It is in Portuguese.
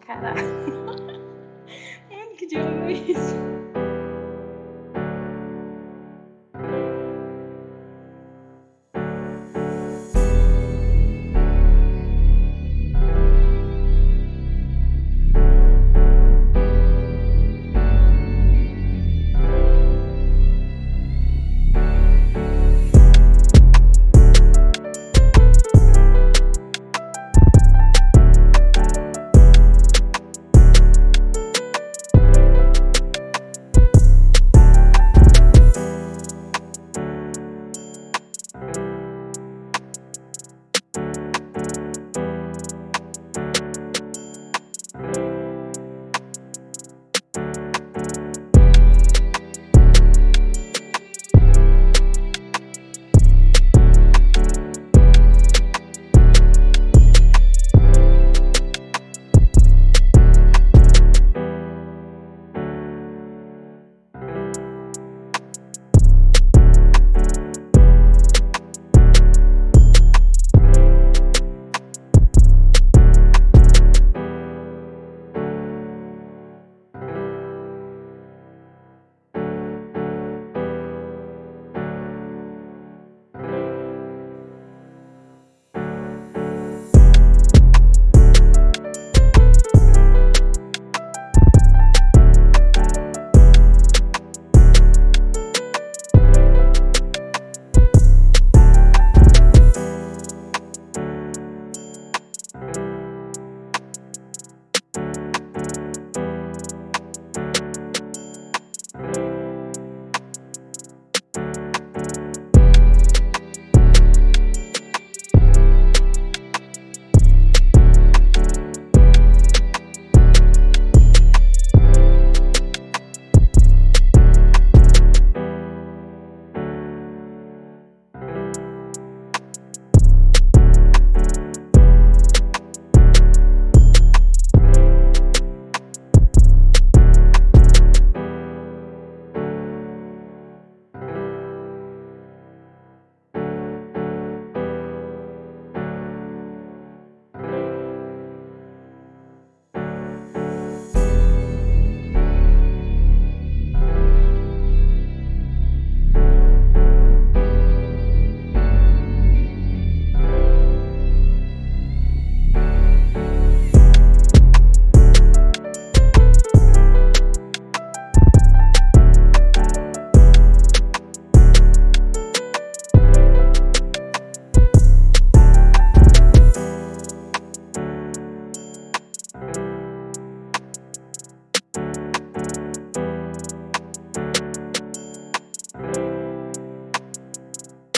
Caralho, Mano, é, que diabo é isso?